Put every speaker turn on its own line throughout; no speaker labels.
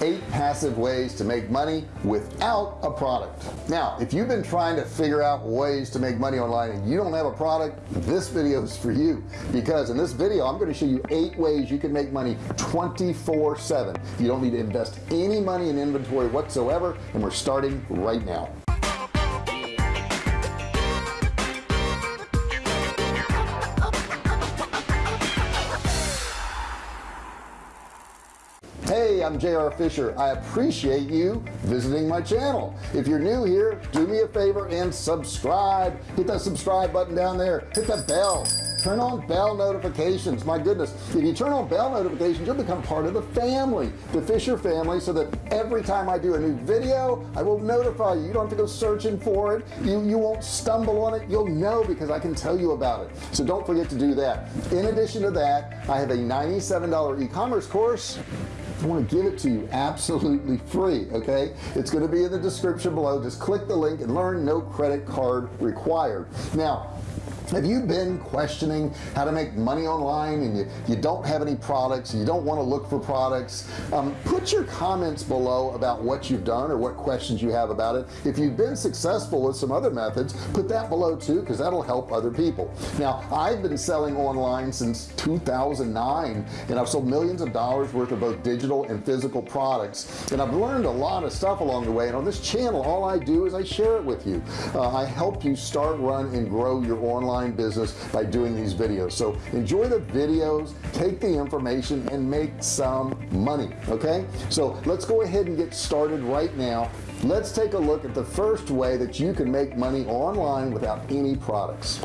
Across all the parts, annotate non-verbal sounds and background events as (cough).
eight passive ways to make money without a product. Now if you've been trying to figure out ways to make money online and you don't have a product this video is for you. Because in this video I'm going to show you eight ways you can make money 24 7 you don't need to invest any money in inventory whatsoever and we're starting right now hey I'm JR Fisher. I appreciate you visiting my channel. If you're new here do me a favor and subscribe. Hit that subscribe button down there. Hit the bell. Turn on bell notifications. My goodness if you turn on bell notifications you'll become part of the family the Fisher family so that every time I do a new video I will notify you. You don't have to go searching for it. You you won't stumble on it. You'll know because I can tell you about it. So don't forget to do that. In addition to that I have a $97 e-commerce course I want to give it to you absolutely free okay? It's going to be in the description below. Just click the link and learn no credit card required. Now have you been questioning how to make money online and you, you don't have any products and you don't want to look for products? Um, put your comments below about what you've done or what questions you have about it. If you've been successful with some other methods put that below too because that'll help other people. Now I've been selling online since 2009 and I've sold millions of dollars worth of both digital and physical products. And I've learned a lot of stuff along the way and on this channel all I do is I share it with you. Uh, I help you start run and grow your online online business by doing these videos. So enjoy the videos take the information and make some money okay? So let's go ahead and get started right now. Let's take a look at the first way that you can make money online without any products.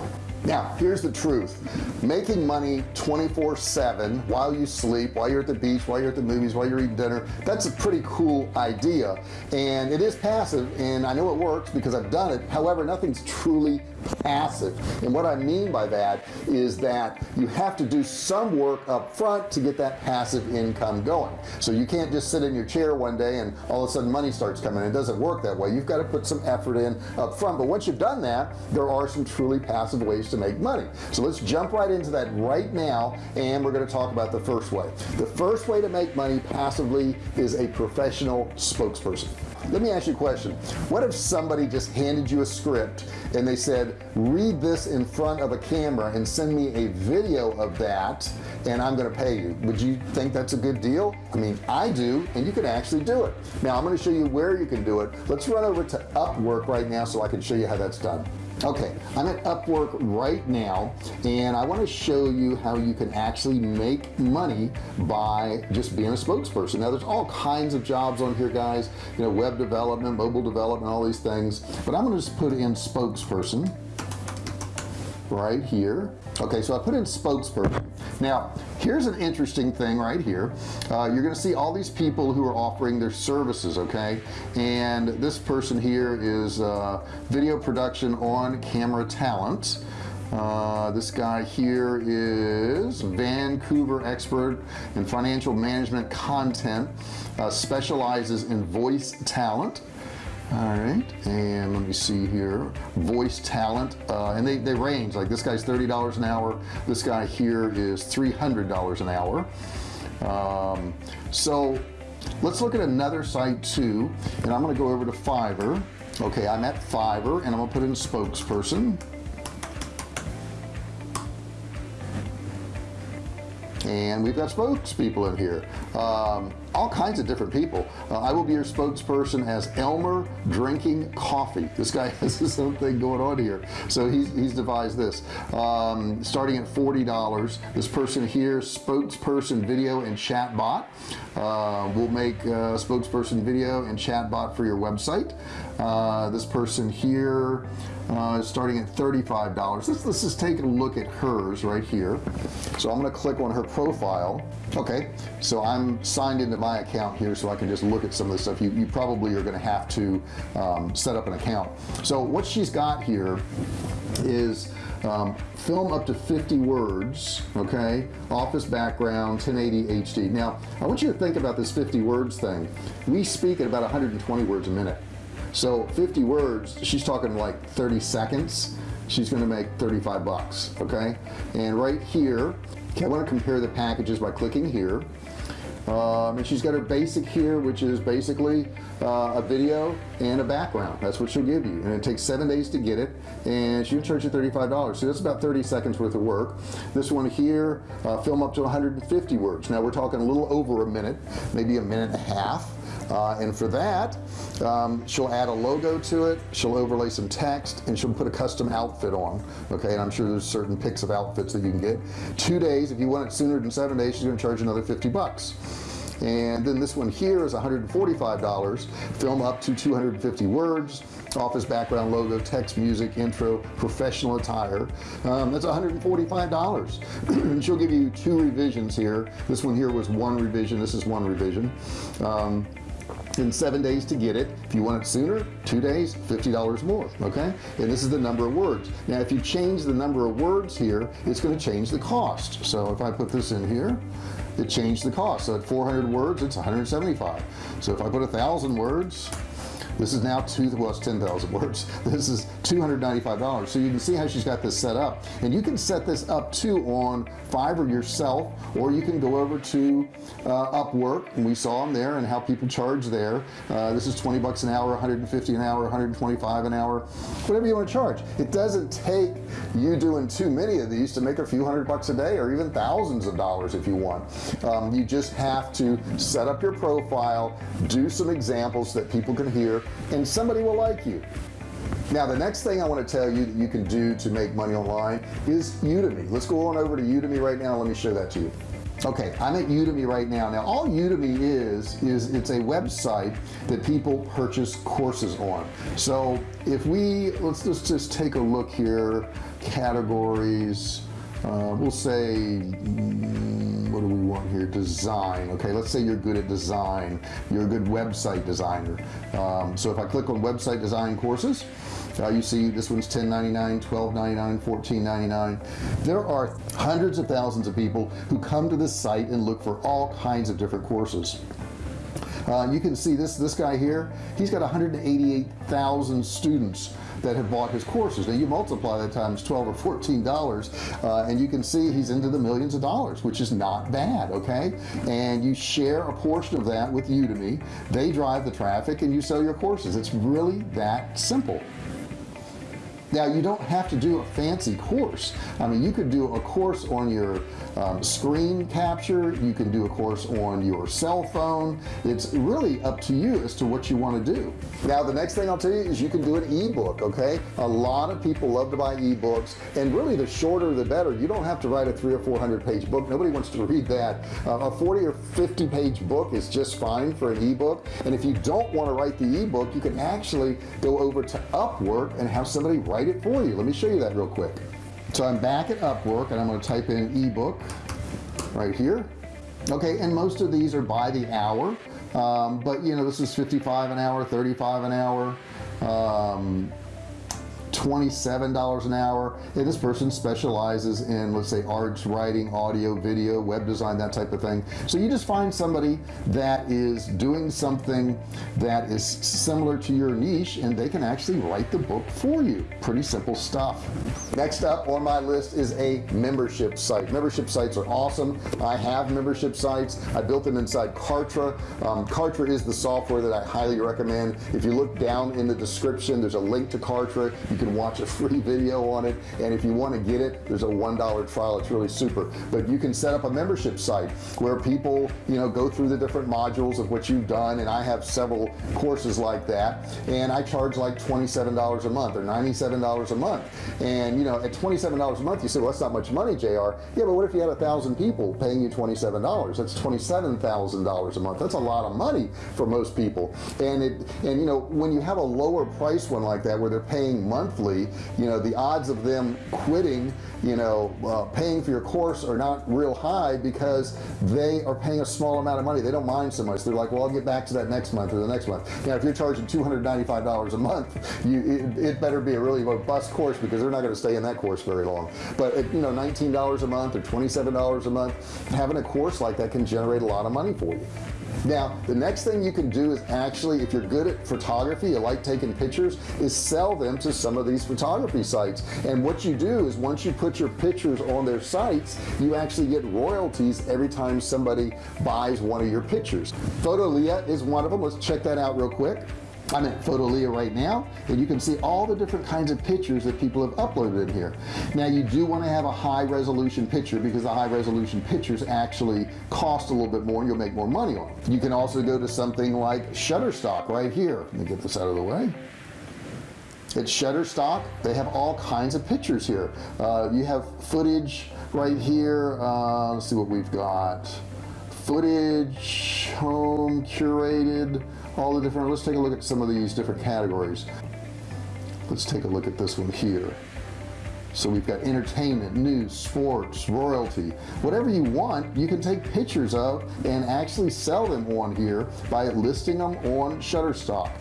Now here's the truth. Making money 24 7 while you sleep while you're at the beach while you're at the movies while you're eating dinner that's a pretty cool idea. And it is passive and I know it works because I've done it. However nothing's truly passive. And what I mean by that is that you have to do some work up front to get that passive income going. So you can't just sit in your chair one day and all of a sudden money starts coming it doesn't work that way. You've got to put some effort in up front. But once you've done that there are some truly passive ways to make money. So let's jump right into that right now and we're going to talk about the first way. The first way to make money passively is a professional spokesperson let me ask you a question. What if somebody just handed you a script and they said read this in front of a camera and send me a video of that and I'm gonna pay you. Would you think that's a good deal? I mean I do and you can actually do it. Now I'm going to show you where you can do it. Let's run over to Upwork right now so I can show you how that's done okay I'm at Upwork right now and I want to show you how you can actually make money by just being a spokesperson. Now there's all kinds of jobs on here guys you know web development mobile development all these things but I'm going to just put in spokesperson right here. Okay so I put in spokesperson now here's an interesting thing right here. Uh, you're gonna see all these people who are offering their services okay? And this person here is uh, video production on camera talent. Uh, this guy here is Vancouver expert in financial management content uh, specializes in voice talent all right and let me see here. Voice talent uh, and they, they range. Like this guy's $30 an hour this guy here is $300 an hour. Um, so let's look at another site too and I'm gonna go over to Fiverr. Okay I'm at Fiverr and I'm gonna put in spokesperson. And we've got spokespeople in here. Um, all kinds of different people. Uh, I will be your spokesperson as Elmer drinking coffee. This guy (laughs) has his own thing going on here. So he's, he's devised this. Um, starting at $40 this person here spokesperson video and chat bot uh, will make a spokesperson video and chat bot for your website. Uh, this person here uh, starting at $35 let's, let's just take a look at hers right here. So I'm gonna click on her profile. Okay so I'm signed into my account here so I can just look at some of the stuff. You, you probably are gonna have to um, set up an account. So what she's got here is um, film up to 50 words okay? Office background 1080 HD now I want you to think about this 50 words thing. We speak at about 120 words a minute. So 50 words she's talking like 30 seconds. She's gonna make 35 bucks okay? And right here I want to compare the packages by clicking here um, and she's got her basic here which is basically uh, a video and a background. That's what she'll give you. And it takes seven days to get it. And she'll charge you $35 so that's about 30 seconds worth of work. This one here uh, film up to 150 words. Now we're talking a little over a minute maybe a minute and a half uh, and for that um, she'll add a logo to it she'll overlay some text and she'll put a custom outfit on okay? And I'm sure there's certain picks of outfits that you can get. Two days if you want it sooner than seven days she's gonna charge another 50 bucks. And then this one here is $145 film up to 250 words office background logo text music intro professional attire. Um, that's $145 (clears throat) and she'll give you two revisions here. This one here was one revision this is one revision. Um, in seven days to get it. If you want it sooner two days $50 more okay? And this is the number of words. Now if you change the number of words here it's going to change the cost. So if I put this in here it changed the cost. So at 400 words it's 175 so if I put a thousand words this is now two well it's 10,000 (laughs) words. This is $295 so you can see how she's got this set up. And you can set this up too on Fiverr yourself or you can go over to uh, Upwork. And we saw them there and how people charge there. Uh, this is 20 bucks an hour 150 an hour 125 an hour whatever you want to charge. It doesn't take you doing too many of these to make a few hundred bucks a day or even thousands of dollars if you want. Um, you just have to set up your profile do some examples that people can hear and somebody will like you now the next thing I want to tell you that you can do to make money online is Udemy. Let's go on over to Udemy right now. Let me show that to you. Okay I'm at Udemy right now. Now all Udemy is is it's a website that people purchase courses on. So if we let's, let's just take a look here. Categories uh, we'll say mm, what do we want here? Design. Okay let's say you're good at design. You're a good website designer. Um, so if I click on website design courses uh, you see this one's 10.99 12.99 14.99 there are hundreds of thousands of people who come to this site and look for all kinds of different courses uh, you can see this this guy here he's got 188,000 students that have bought his courses. Now you multiply that times 12 or 14 dollars uh, and you can see he's into the millions of dollars which is not bad okay? And you share a portion of that with Udemy. They drive the traffic and you sell your courses. It's really that simple now you don't have to do a fancy course. I mean you could do a course on your um, screen capture you can do a course on your cell phone. It's really up to you as to what you want to do. Now the next thing I'll tell you is you can do an ebook okay? A lot of people love to buy ebooks and really the shorter the better. You don't have to write a three or four hundred page book. Nobody wants to read that. Uh, a 40 or 50 page book is just fine for an ebook and if you don't want to write the ebook you can actually go over to Upwork and have somebody write it for you. Let me show you that real quick. So I'm back at Upwork and I'm going to type in ebook right here. Okay and most of these are by the hour um, but you know this is 55 an hour 35 an hour um, $27 an hour. And this person specializes in let's say arts writing audio video web design that type of thing. So you just find somebody that is doing something that is similar to your niche and they can actually write the book for you. Pretty simple stuff. Next up on my list is a membership site. Membership sites are awesome. I have membership sites. I built them inside Kartra. Um, Kartra is the software that I highly recommend. If you look down in the description there's a link to Kartra. You can watch a free video on it and if you want to get it there's a one dollar trial it's really super. But you can set up a membership site where people you know go through the different modules of what you've done and I have several courses like that and I charge like $27 a month or $97 a month. And you know at $27 a month you say well that's not much money JR yeah but what if you had a thousand people paying you $27 that's $27,000 a month. That's a lot of money for most people. And it and you know when you have a lower price one like that where they're paying monthly you know the odds of them quitting you know uh, paying for your course are not real high because they are paying a small amount of money. They don't mind so much. They're like well I'll get back to that next month or the next month. Now if you're charging $295 a month you it, it better be a really robust course because they're not going to stay in that course very long. But at, you know $19 a month or $27 a month having a course like that can generate a lot of money for you now the next thing you can do is actually if you're good at photography you like taking pictures is sell them to some of these photography sites. And what you do is once you put your pictures on their sites you actually get royalties every time somebody buys one of your pictures. Fotolia is one of them. Let's check that out real quick I'm at Fotolia right now and you can see all the different kinds of pictures that people have uploaded in here. Now you do want to have a high resolution picture because the high resolution pictures actually cost a little bit more and you'll make more money on them you can also go to something like Shutterstock right here. Let me get this out of the way. At Shutterstock. They have all kinds of pictures here. Uh, you have footage right here uh, let's see what we've got. Footage home curated all the different let's take a look at some of these different categories. Let's take a look at this one here. So we've got entertainment news sports royalty. Whatever you want you can take pictures of and actually sell them on here by listing them on Shutterstock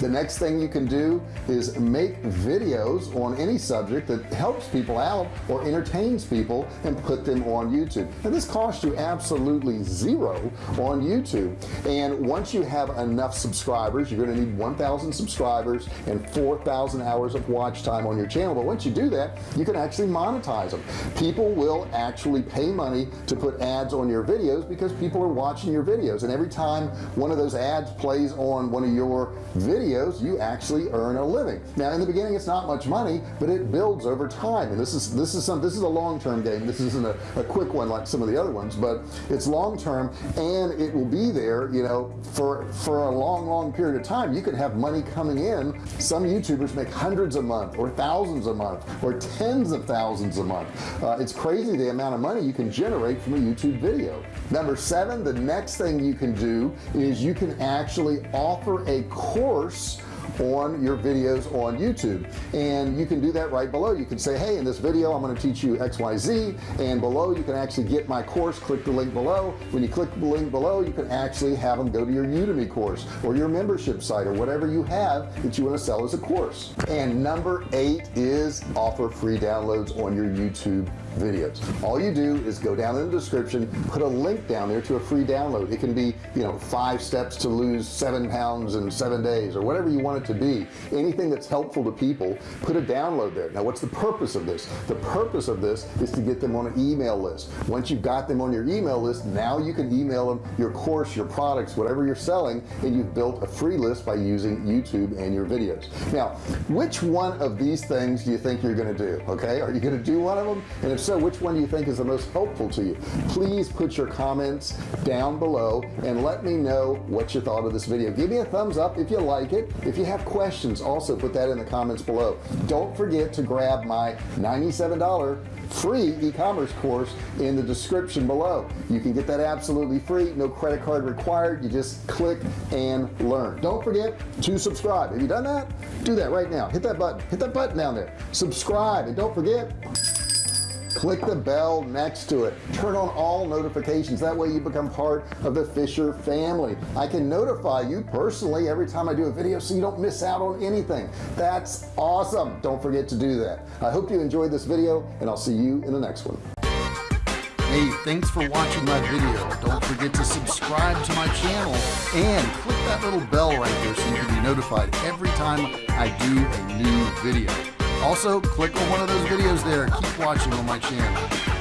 the next thing you can do is make videos on any subject that helps people out or entertains people and put them on YouTube. And this costs you absolutely zero on YouTube. And once you have enough subscribers you're going to need 1,000 subscribers and 4,000 hours of watch time on your channel. But once you do that you can actually monetize them. People will actually pay money to put ads on your videos because people are watching your videos. And every time one of those ads plays on one of your videos you actually earn a living. Now in the beginning it's not much money but it builds over time. And this is this is some this is a long-term game. This isn't a, a quick one like some of the other ones but it's long-term and it will be there you know for for a long long period of time. You can have money coming in. Some youtubers make hundreds a month or thousands a month or tens of thousands a month. Uh, it's crazy the amount of money you can generate from a YouTube video. Number seven the next thing you can do is you can actually offer a course on your videos on YouTube. And you can do that right below. You can say hey in this video I'm going to teach you XYZ and below you can actually get my course. Click the link below. When you click the link below you can actually have them go to your Udemy course or your membership site or whatever you have that you want to sell as a course. And number eight is offer free downloads on your YouTube videos. All you do is go down in the description put a link down there to a free download. It can be you know five steps to lose seven pounds in seven days or whatever you want it to be. Anything that's helpful to people put a download there. Now what's the purpose of this? The purpose of this is to get them on an email list. Once you've got them on your email list now you can email them your course your products whatever you're selling and you've built a free list by using YouTube and your videos. Now which one of these things do you think you're going to do okay? Are you going to do one of them? And if so which one do you think is the most helpful to you? Please put your comments down below and let me know what you thought of this video. Give me a thumbs up if you like it. If you have questions also put that in the comments below. Don't forget to grab my $97 free e-commerce course in the description below. You can get that absolutely free no credit card required. You just click and learn. Don't forget to subscribe. Have you done that? Do that right now. Hit that button. Hit that button down there. Subscribe. And don't forget click the bell next to it. Turn on all notifications. That way you become part of the Fisher family. I can notify you personally every time I do a video so you don't miss out on anything. That's awesome. Don't forget to do that. I hope you enjoyed this video and I'll see you in the next one. Hey, thanks for watching my video. Don't forget to subscribe to my channel and click that little bell right there so you can be notified every time I do a new video also click on one of those videos there. Keep watching on my channel